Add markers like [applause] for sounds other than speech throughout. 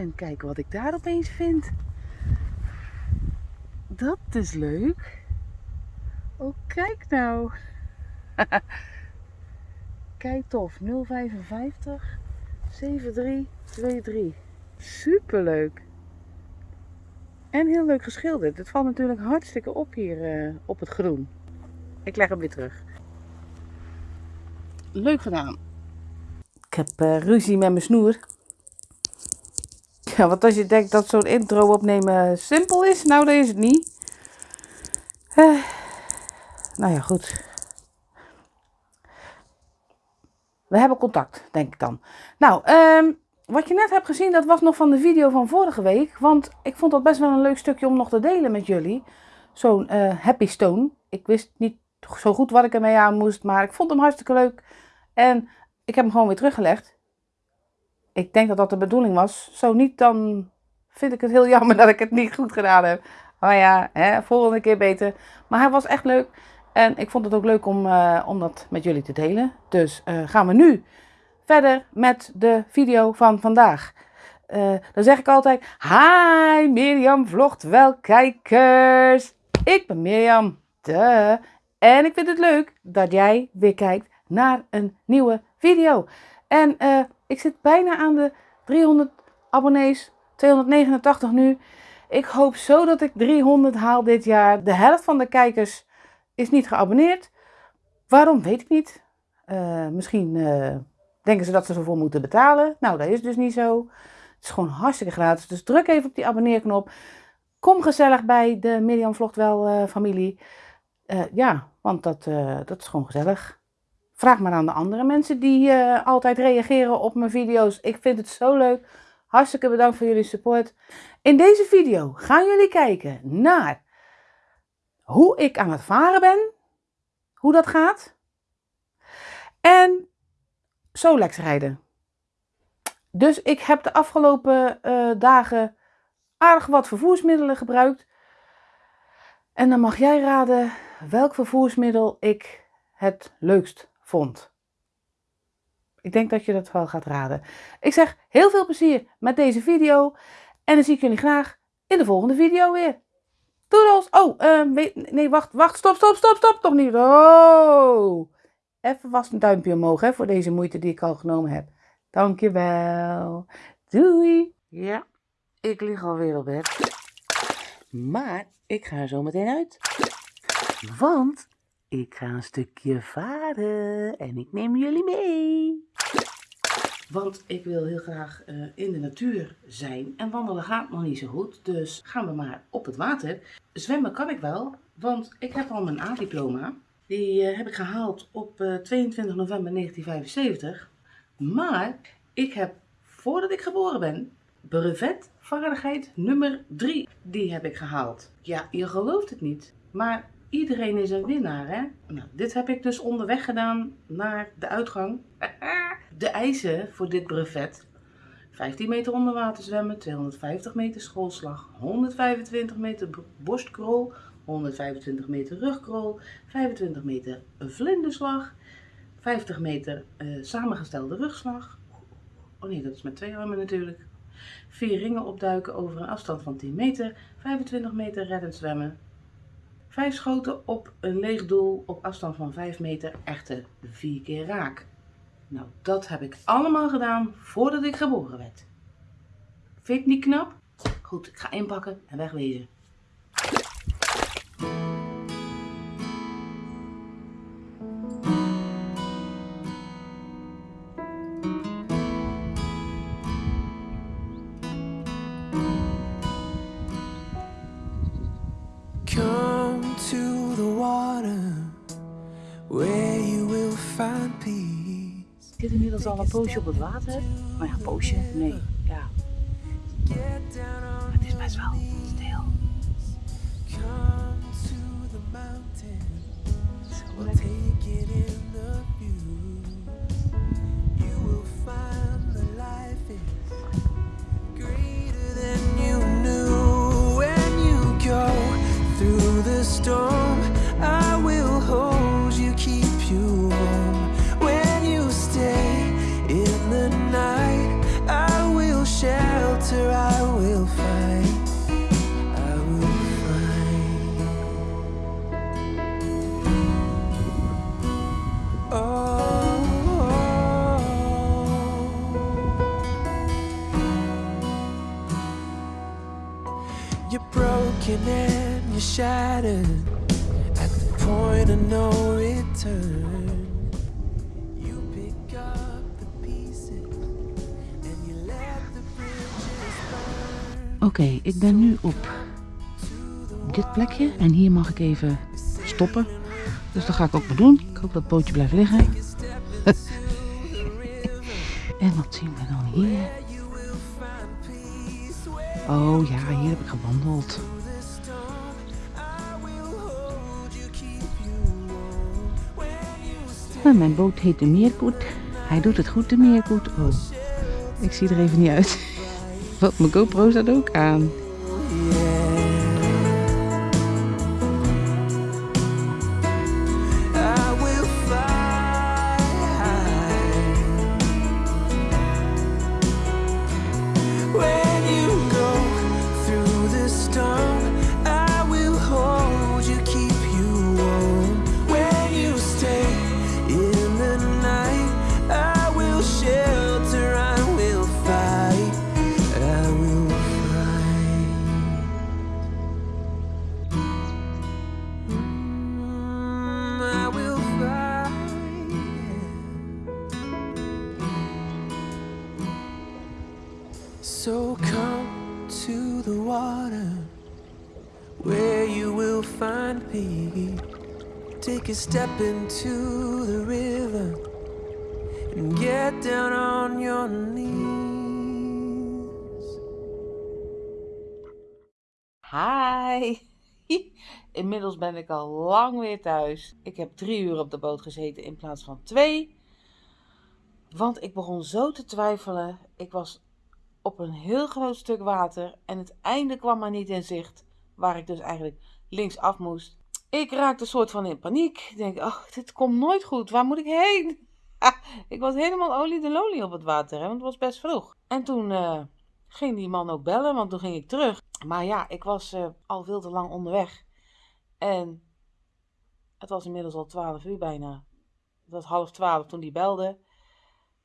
En kijken wat ik daar opeens vind. Dat is leuk. Oh, kijk nou. [laughs] kijk tof. 055 7323. Superleuk. En heel leuk geschilderd. Het valt natuurlijk hartstikke op hier uh, op het groen. Ik leg hem weer terug. Leuk gedaan. Ik heb uh, ruzie met mijn snoer. Ja, want als je denkt dat zo'n intro opnemen simpel is, nou dat is het niet. Uh, nou ja, goed. We hebben contact, denk ik dan. Nou, um, wat je net hebt gezien, dat was nog van de video van vorige week. Want ik vond dat best wel een leuk stukje om nog te delen met jullie. Zo'n uh, Happy Stone. Ik wist niet zo goed wat ik ermee aan moest, maar ik vond hem hartstikke leuk. En ik heb hem gewoon weer teruggelegd. Ik denk dat dat de bedoeling was. Zo niet, dan vind ik het heel jammer [laughs] dat ik het niet goed gedaan heb. Maar ja, hè, volgende keer beter. Maar hij was echt leuk. En ik vond het ook leuk om, uh, om dat met jullie te delen. Dus uh, gaan we nu verder met de video van vandaag. Uh, dan zeg ik altijd, hi Mirjam vlogt wel kijkers. Ik ben Mirjam, de. En ik vind het leuk dat jij weer kijkt naar een nieuwe video. En ik zit bijna aan de 300 abonnees, 289 nu. Ik hoop zo dat ik 300 haal dit jaar. De helft van de kijkers is niet geabonneerd. Waarom weet ik niet. Uh, misschien uh, denken ze dat ze ervoor moeten betalen. Nou, dat is dus niet zo. Het is gewoon hartstikke gratis. Dus druk even op die abonneerknop. Kom gezellig bij de Mirjam Vlogt Wel uh, familie. ja, want dat, dat is gewoon gezellig. Vraag maar aan de andere mensen die altijd reageren op mijn video's. Ik vind het zo leuk. Hartstikke bedankt voor jullie support. In deze video gaan jullie kijken naar hoe ik aan het varen ben. Hoe dat gaat. En Solex rijden. Dus ik heb de afgelopen uh, dagen aardig wat vervoersmiddelen gebruikt. En dan mag jij raden welk vervoersmiddel ik het leukst vond. Ik denk dat je dat wel gaat raden. Ik zeg heel veel plezier met deze video. En dan zie ik jullie graag in de volgende video weer. Doedels! Oh, weet, nee, wacht, wacht, stop, stop, stop, stop, toch niet. Oh! Even vast een duimpje omhoog hè, voor deze moeite die ik al genomen heb. Dankjewel. Doei. Ja, ik lig alweer op bed. Maar ik ga er zo meteen uit. Want ik ga een stukje varen en ik neem jullie mee. Want ik wil heel graag uh, in de natuur zijn. En wandelen gaat nog niet zo goed. Dus gaan we maar op het water. Zwemmen kan ik wel. Want ik heb al mijn A-diploma. Die uh, heb ik gehaald op uh, 22 november 1975. Maar ik heb, voordat ik geboren ben, brevet vaardigheid nummer 3. Die heb ik gehaald. Ja, je gelooft het niet. Maar iedereen is een winnaar, hè? Nou, dit heb ik dus onderweg gedaan naar de uitgang. [laughs] De eisen voor dit brevet. 15 meter onder water zwemmen, 250 meter schoolslag, 125 meter borstkrol, 125 meter rugkrol, 25 meter vlinderslag, 50 meter uh, samengestelde rugslag. Oh nee, dat is met twee armen natuurlijk. Vier ringen opduiken over een afstand van 10 meter, 25 meter reddend zwemmen. Vijf schoten op een leeg doel op afstand van 5 meter, echte vier keer raak. Nou, dat heb ik allemaal gedaan voordat ik geboren werd. Vind je niet knap? Goed, ik ga inpakken en wegwezen. Een poosje op het water. Nou ja, poosje, nee, ja. Het is best wel stil. Zo Take broken and you're shattered at the point of no return. You pick up the pieces and you let the bridges burn. Oké, ik ben nu op dit plekje en hier mag ik even stoppen. Dus dat ga ik ook maar doen. Ik hoop dat het bootje blijft liggen. [laughs] en wat zien we dan hier? Oh ja, hier heb ik gewandeld. En mijn boot heet de Meerkoet. Hij doet het goed, de Meerkoet. Oh, ik zie er even niet uit. [laughs] Wat, mijn GoPro staat ook aan. Take a step into the river and get down on your knees. Hi! [laughs] Inmiddels ben ik al lang weer thuis. Ik heb drie uur op de boot gezeten in plaats van twee. Want ik begon zo te twijfelen. Ik was op een heel groot stuk water en het einde kwam maar niet in zicht. Waar ik dus eigenlijk linksaf moest. Ik raakte soort van in paniek. Ik denk, oh, dit komt nooit goed. Waar moet ik heen? [laughs] ik was helemaal olie de lolly op het water, hè, want het was best vroeg. En toen eh, ging die man ook bellen, want toen ging ik terug. Maar ja, ik was eh, al veel te lang onderweg. En het was inmiddels al twaalf uur bijna. Het was half twaalf toen die belde.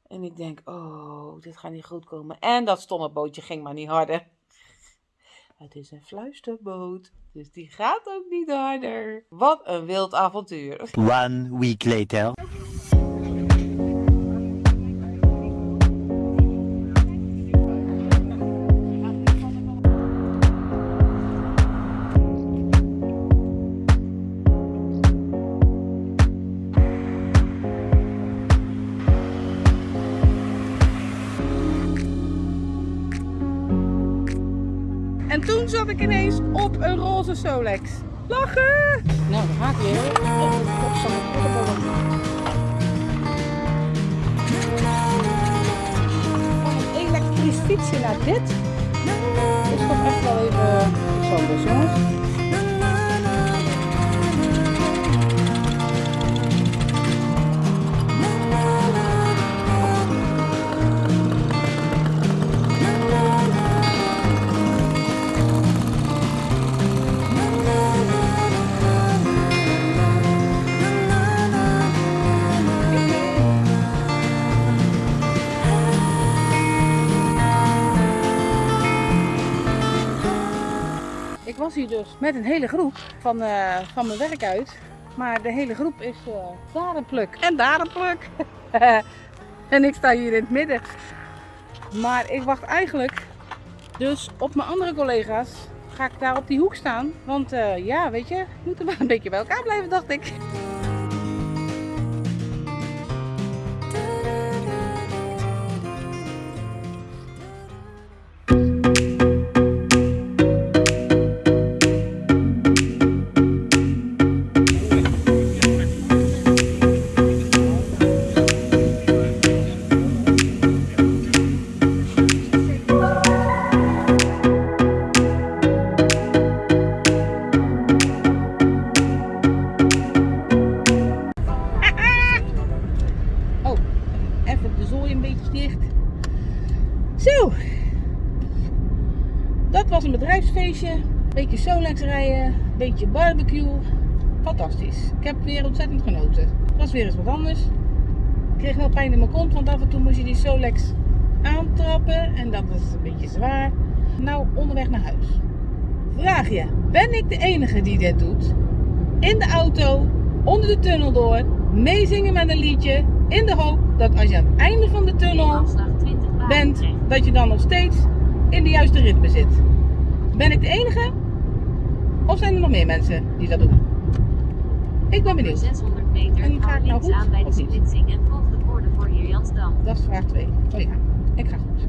En ik denk, oh, dit gaat niet goed komen. En dat stomme bootje ging maar niet harder. Het is een fluisterboot, dus die gaat ook niet harder. Wat een wild avontuur. One week later. Roze Solex. Lachen! Nou, daar gaat hij weer. Oh, godsamme kuddebollen. Van een elektrisch fietsje naar dit. Is toch echt wel even anders, jongens. Was hier dus met een hele groep van, eh, van mijn werk uit. Maar de hele groep is eh, daar een pluk en daar een pluk. [laughs] en ik sta hier in het midden. Maar ik wacht eigenlijk dus op mijn andere collega's. Ga ik daar op die hoek staan. Want eh, ja, weet je, we moeten wel een beetje bij elkaar blijven, dacht ik. Bedrijfsfeestje. Beetje Solex rijden. Beetje barbecue. Fantastisch. Ik heb weer ontzettend genoten. Het was weer eens wat anders. Ik kreeg wel pijn in mijn kont, want af en toe moest je die Solex aantrappen. En dat was een beetje zwaar. Nou, onderweg naar huis. vraag je, ben ik de enige die dit doet? In de auto, onder de tunnel door, meezingen met een liedje, in de hoop dat als je aan het einde van de tunnel Afslag 20 baan bent, dat je dan nog steeds in de juiste ritme zit. Ben ik de enige? Of zijn er nog meer mensen die dat doen? Ik ben benieuwd. 600 meter En ga ik nou goed aan bij de splitsing en volg de borden voor Heerjansdam. Dat is vraag 2. Oh ja, ik ga goed.